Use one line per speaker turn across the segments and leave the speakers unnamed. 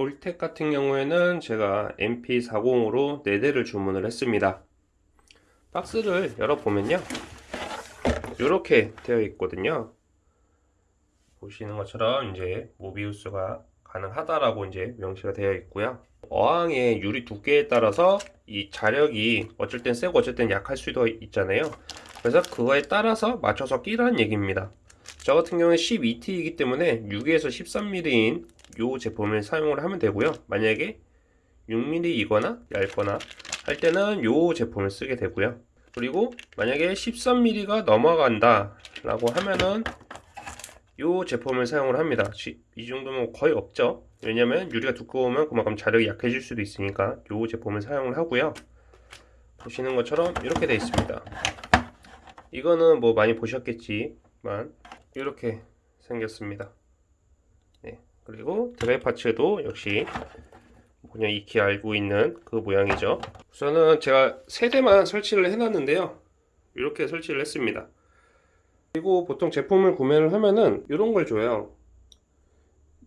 볼텍 같은 경우에는 제가 MP40으로 4대를 주문을 했습니다. 박스를 열어보면요. 이렇게 되어 있거든요. 보시는 것처럼 이제 모비우스가 가능하다라고 이제 명시가 되어 있고요. 어항의 유리 두께에 따라서 이 자력이 어쩔 땐 세고 어쩔 땐 약할 수도 있잖아요. 그래서 그거에 따라서 맞춰서 끼라는 얘기입니다. 저 같은 경우는 12T이기 때문에 6에서 13mm인 이 제품을 사용을 하면 되고요. 만약에 6mm이거나 얇거나 할 때는 이 제품을 쓰게 되고요. 그리고 만약에 13mm가 넘어간다 라고 하면은 이 제품을 사용을 합니다. 이 정도면 거의 없죠. 왜냐면 유리가 두꺼우면 그만큼 자력이 약해질 수도 있으니까 이 제품을 사용을 하고요. 보시는 것처럼 이렇게 되어 있습니다. 이거는 뭐 많이 보셨겠지만 이렇게 생겼습니다. 네, 그리고 드라이 파츠도 역시 그냥 익히 알고 있는 그 모양이죠. 우선은 제가 세 대만 설치를 해놨는데요. 이렇게 설치를 했습니다. 그리고 보통 제품을 구매를 하면은 이런 걸 줘요.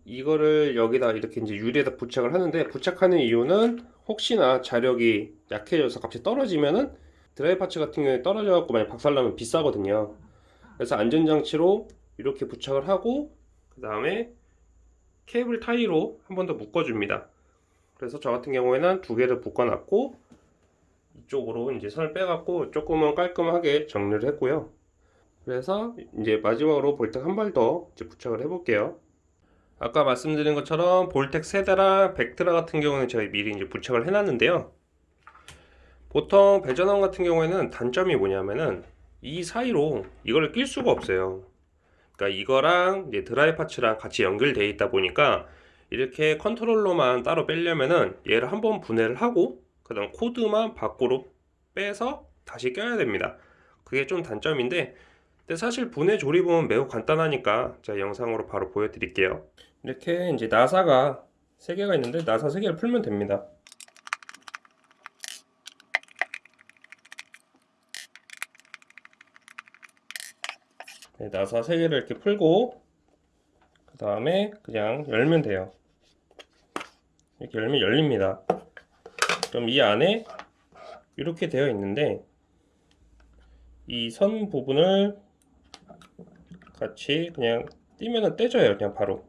이거를 여기다 이렇게 이제 유리에다 부착을 하는데 부착하는 이유는 혹시나 자력이 약해져서 갑자기 떨어지면은 드라이 파츠 같은 경우에 떨어져 갖고 만약 박살나면 비싸거든요. 그래서 안전장치로 이렇게 부착을 하고 그 다음에 케이블 타이로 한 번 더 묶어줍니다. 그래서 저 같은 경우에는 두 개를 묶어 놨고 이쪽으로 이제 선을 빼갖고 조금은 깔끔하게 정리를 했고요. 그래서 이제 마지막으로 볼텍 한 발 더 부착을 해 볼게요. 아까 말씀드린 것처럼 볼텍 세대랑 벡트라 같은 경우는 제가 미리 이제 부착을 해 놨는데요. 보통 배전원 같은 경우에는 단점이 뭐냐면은 이 사이로 이걸 낄 수가 없어요 그러니까 이거랑 이제 dry parts랑 같이 연결되어 있다 보니까 이렇게 컨트롤러만 따로 빼려면은 얘를 한번 분해를 하고 그 다음 코드만 밖으로 빼서 다시 껴야 됩니다. 그게 좀 단점인데 근데 사실 분해 조립은 매우 간단하니까 제가 영상으로 바로 보여드릴게요. 이렇게 이제 나사가 3개가 있는데 나사 3개를 풀면 됩니다 네, 나사 3개를 이렇게 풀고 그 다음에 그냥 열면 돼요. 이렇게 열면 열립니다. 그럼 이 안에 이렇게 되어 있는데 이 선 부분을 같이 그냥 띄면은 떼져요 그냥 바로.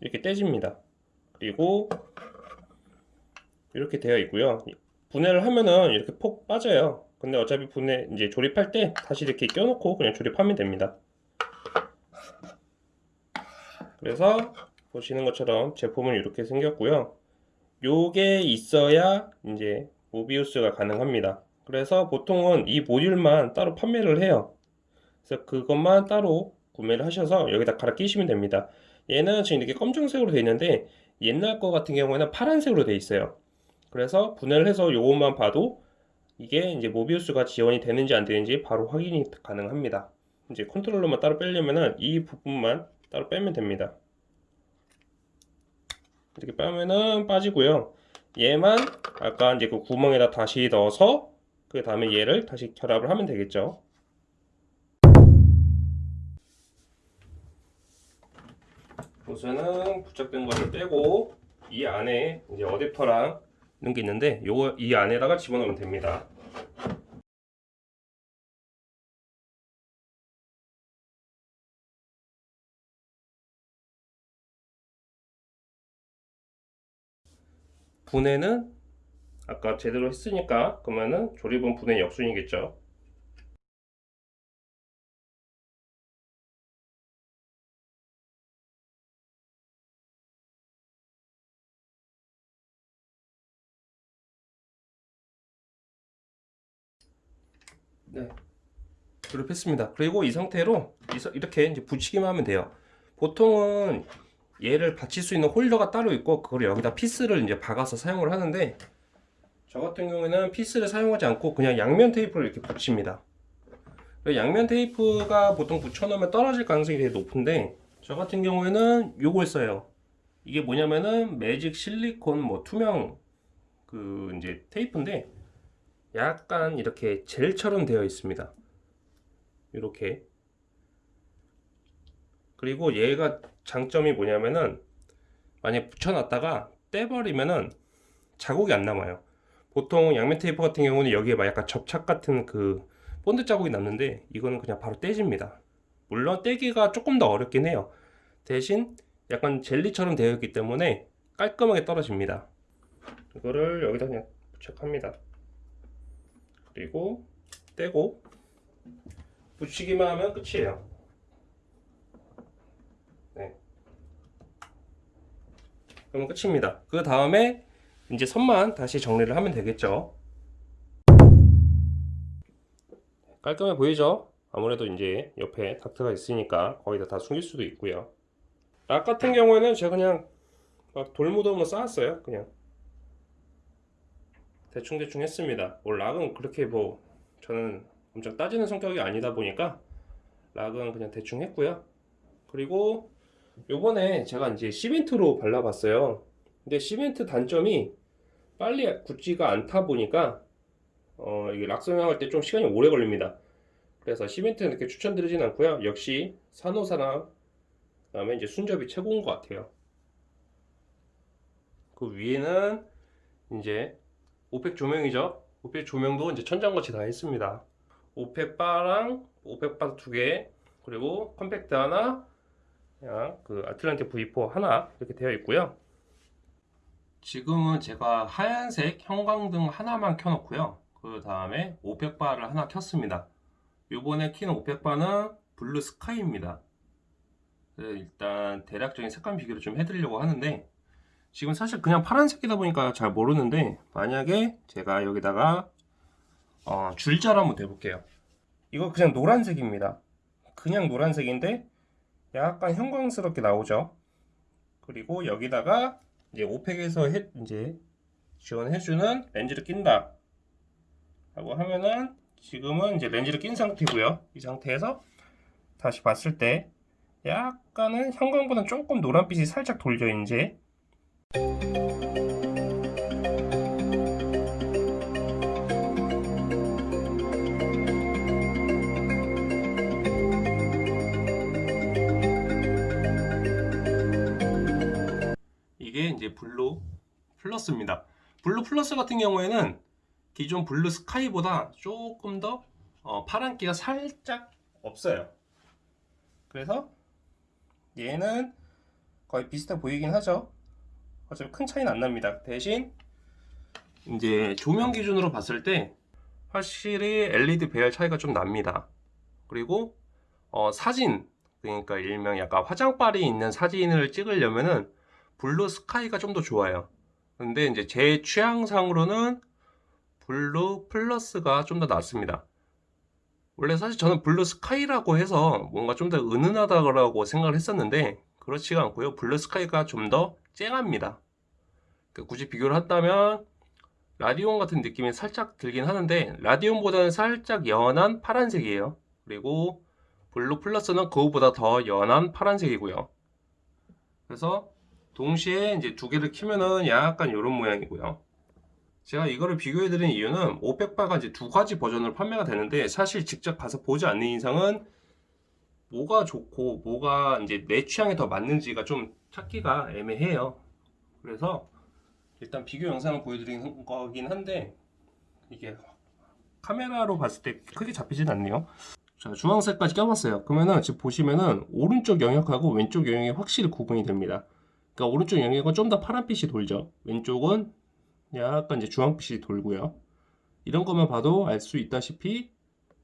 이렇게 떼집니다. 그리고 이렇게 되어 있고요. 분해를 하면은 이렇게 폭 빠져요 근데 어차피 분해 이제 조립할 때 다시 이렇게 껴놓고 그냥 조립하면 됩니다. 그래서 보시는 것처럼 제품은 이렇게 생겼고요. 요게 있어야 이제 모비우스가 가능합니다. 그래서 보통은 이 모듈만 따로 판매를 해요. 그래서 그것만 따로 구매를 하셔서 여기다 갈아 끼시면 됩니다. 얘는 지금 이렇게 검정색으로 되어 있는데 옛날 거 같은 경우에는 파란색으로 되어 있어요. 그래서 분해를 해서 요것만 봐도 이게 이제 모비우스가 지원이 되는지 안 되는지 바로 확인이 가능합니다. 이제 컨트롤러만 따로 빼려면은 이 부분만 따로 빼면 됩니다. 이렇게 빼면은 빠지고요. 얘만 아까 이제 그 구멍에다 다시 넣어서 그 다음에 얘를 다시 결합을 하면 되겠죠. 우선은 부착된 것을 빼고 이 안에 이제 어댑터랑 이런 게 있는데 요거 이 안에다가 집어넣으면 됩니다 분해는 아까 제대로 했으니까 그러면은 조립은 분해 역순이겠죠 네. 조립했습니다. 그리고 이 상태로 이렇게 이제 붙이기만 하면 돼요. 보통은 얘를 받칠 수 있는 홀더가 따로 있고 그걸 여기다 피스를 이제 박아서 사용을 하는데 저 같은 경우에는 피스를 사용하지 않고 그냥 양면 테이프를 이렇게 붙입니다. 양면 테이프가 보통 붙여놓으면 떨어질 가능성이 되게 높은데 저 같은 경우에는 요걸 써요. 이게 뭐냐면은 매직 실리콘 뭐 투명 그 이제 테이프인데 약간 이렇게 젤처럼 되어 있습니다 이렇게 그리고 얘가 장점이 뭐냐면은 만약에 붙여놨다가 떼버리면은 자국이 안 남아요. 보통 양면 테이프 같은 경우는 여기에 막 약간 접착 같은 그 본드 자국이 남는데 이거는 그냥 바로 떼집니다. 물론 떼기가 조금 더 어렵긴 해요. 대신 약간 젤리처럼 되어 있기 때문에 깔끔하게 떨어집니다. 이거를 여기다 그냥 부착합니다. 그리고 떼고 붙이기만 하면 끝이에요. 네. 그러면 끝입니다. 그 다음에 이제 선만 다시 정리를 하면 되겠죠. 깔끔해 보이죠? 아무래도 이제 옆에 닥트가 있으니까 거기다 다 숨길 수도 있고요. 락 같은 경우에는 제가 그냥 막 돌무덤으로 쌓았어요. 그냥 대충대충 했습니다. 뭐 락은 그렇게 뭐 저는 엄청 따지는 성격이 아니다 보니까 락은 그냥 대충 했고요. 그리고 요번에 제가 이제 시멘트로 발라봤어요. 근데 시멘트 단점이 빨리 굳지가 않다 보니까 어, 이게 락 성형할 때 좀 시간이 오래 걸립니다. 그래서 시멘트는 이렇게 추천드리진 않고요. 역시 산호사나 그다음에 이제 순접이 최고인 것 같아요. 그 위에는 이제 Orphek 조명이죠. Orphek 조명도 이제 천장같이 다 했습니다. Orphek 바랑 Orphek 바 두 개, 그리고 Compact 하나, 그 Atlantik V4 하나 이렇게 되어 있고요. 지금은 제가 하얀색 형광등 하나만 켜놓고요. 그 다음에 Orphek 바를 하나 켰습니다. 요번에 키는 Orphek 바는 Blue Sky입니다. 네, 일단 대략적인 색감 비교를 좀 해드리려고 하는데 지금 사실 그냥 파란색이다 보니까 잘 모르는데 만약에 제가 여기다가 어, 줄자로 한번 대볼게요. 이거 그냥 노란색입니다. 그냥 노란색인데 약간 형광스럽게 나오죠? 그리고 여기다가 이제 오펙에서 해, 이제 지원해주는 렌즈를 낀다. 라고 하면은 지금은 이제 렌즈를 낀 상태고요. 이 상태에서 다시 봤을 때 약간은 형광보다 조금 노란빛이 살짝 돌죠 이제 이게 이제 Blue Plus입니다. Blue Plus 같은 경우에는 기존 Blue Sky보다 조금 더 어, 파란기가 살짝 없어요. 그래서 얘는 거의 비슷해 보이긴 하죠. 어차피 큰 차이는 안 납니다. 대신 이제 조명 기준으로 봤을 때 확실히 LED 배열 차이가 좀 납니다. 그리고 어, 사진 그러니까 일명 약간 화장빨이 있는 사진을 찍으려면은 Blue Sky가 좀 더 좋아요. 근데 이제 제 취향상으로는 Blue Plus가 좀 더 낫습니다. 원래 사실 저는 Blue Sky라고 해서 뭔가 좀 더 은은하다고 생각을 했었는데 그렇지가 않고요. Blue Sky가 좀 더 쨍합니다. 그 굳이 비교를 한다면 Radion 같은 느낌이 살짝 들긴 하는데 Radion보다는 살짝 연한 파란색이에요. 그리고 Blue Plus는 그거보다 더 연한 파란색이고요. 그래서 동시에 이제 두 개를 키면은 약간 이런 모양이고요. 제가 이거를 비교해 드린 이유는 500바가 이제 두 가지 버전으로 판매가 되는데 사실 직접 가서 보지 않는 이상은 뭐가 좋고 뭐가 이제 내 취향에 더 맞는지가 좀 찾기가 애매해요. 그래서 일단 비교 영상을 보여드리는 거긴 한데 이게 카메라로 봤을 때 크게 잡히진 않네요. 자 주황색까지 껴봤어요. 그러면은 지금 보시면은 오른쪽 영역하고 왼쪽 영역이 확실히 구분이 됩니다. 그러니까 오른쪽 영역은 좀 더 파란빛이 돌죠. 왼쪽은 약간 이제 주황빛이 돌고요. 이런 것만 봐도 알 수 있다시피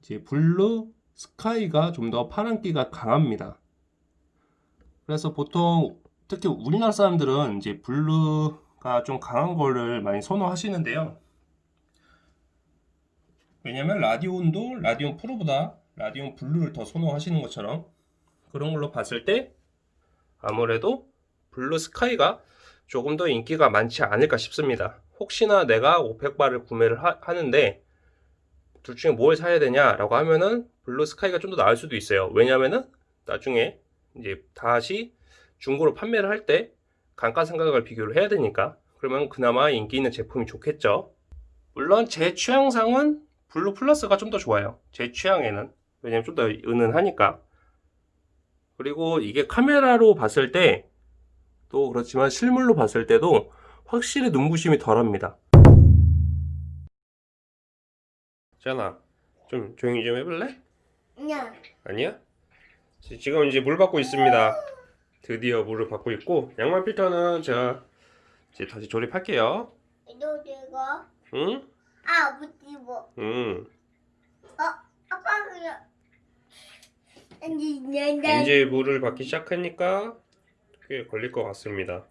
이제 Blue Sky가 좀 더 파란기가 강합니다. 그래서 보통 특히 우리나라 사람들은 이제 blue가 좀 강한 거를 많이 선호하시는데요. 왜냐면 Radion도 Radion Pro보다 Radion Blue를 더 선호하시는 것처럼 그런 걸로 봤을 때 아무래도 Blue Sky가 조금 더 인기가 많지 않을까 싶습니다. 혹시나 내가 500바를 구매를 하, 하는데 둘 중에 뭘 사야 되냐라고 하면은 Blue Sky가 좀 더 나을 수도 있어요. 왜냐면은 나중에 이제 다시 중고로 판매를 할 때 감가상각을 비교를 해야 되니까 그러면 그나마 인기 있는 제품이 좋겠죠. 물론 제 취향상은 Blue Plus가 좀 더 좋아요. 제 취향에는 왜냐면 좀 더 은은하니까. 그리고 이게 카메라로 봤을 때 또 그렇지만 실물로 봤을 때도 확실히 눈부심이 덜합니다. 자나, 좀 조용히 좀 해볼래? 아니야? 지- 지금 이제 물 받고 있습니다. 드디어 물을 받고 있고 양말 필터는 제가 이제 다시 조립할게요.
이거 내가
응?
아 못입어
응.
아빠 그냥
이제 물을 받기 시작하니까 꽤 걸릴 것 같습니다.